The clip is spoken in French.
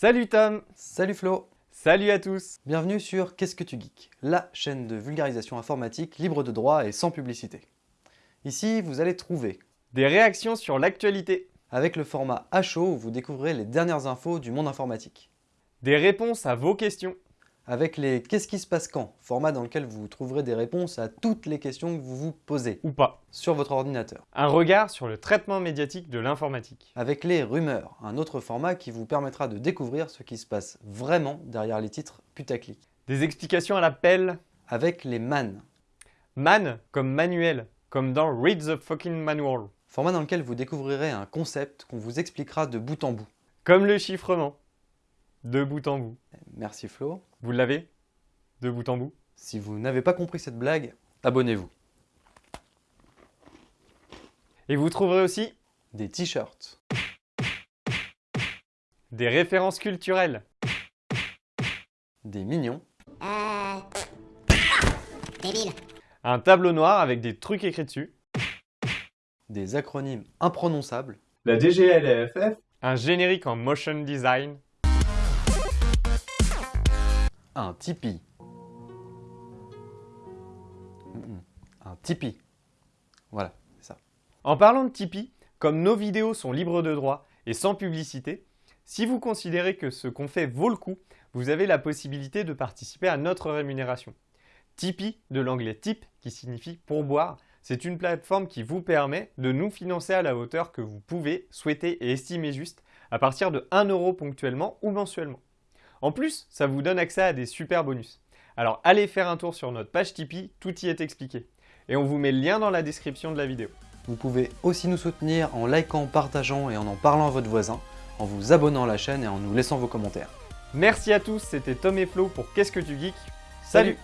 Salut Tom. Salut Flo. Salut à tous. Bienvenue sur Qu'est-ce que tu geeks La chaîne de vulgarisation informatique libre de droit et sans publicité. Ici, vous allez trouver Des réactions sur l'actualité. avec le format à chaud où vous découvrez les dernières infos du monde informatique. Des réponses à vos questions avec les Qu'est-ce qui se passe quand? format dans lequel vous trouverez des réponses à toutes les questions que vous vous posez. Ou pas. Sur votre ordinateur. Un regard sur le traitement médiatique de l'informatique. Avec les rumeurs, un autre format qui vous permettra de découvrir ce qui se passe vraiment derrière les titres putaclic. Des explications à l'appel. Avec les man. Man comme manuel, comme dans Read the fucking manual. Format dans lequel vous découvrirez un concept qu'on vous expliquera de bout en bout. Comme le chiffrement. De bout en bout. Merci Flo. Vous l'avez De bout en bout? Si vous n'avez pas compris cette blague, abonnez-vous. Et vous trouverez aussi des t-shirts, des références culturelles, des mignons, euh... débile, un tableau noir avec des trucs écrits dessus, des acronymes imprononçables, la DGLFF, un générique en motion design, un Tipeee. Un Tipeee. Voilà, c'est ça. En parlant de Tipeee, comme nos vidéos sont libres de droit et sans publicité, si vous considérez que ce qu'on fait vaut le coup, vous avez la possibilité de participer à notre rémunération. Tipeee, de l'anglais tip, qui signifie pourboire, c'est une plateforme qui vous permet de nous financer à la hauteur que vous pouvez, souhaiter et estimer juste, à partir de 1 euro ponctuellement ou mensuellement. En plus, ça vous donne accès à des super bonus. Alors allez faire un tour sur notre page Tipeee, tout y est expliqué. Et on vous met le lien dans la description de la vidéo. Vous pouvez aussi nous soutenir en likant, partageant et en en parlant à votre voisin, en vous abonnant à la chaîne et en nous laissant vos commentaires. Merci à tous, c'était Tom et Flo pour Qu'est-ce que tu geeks? Salut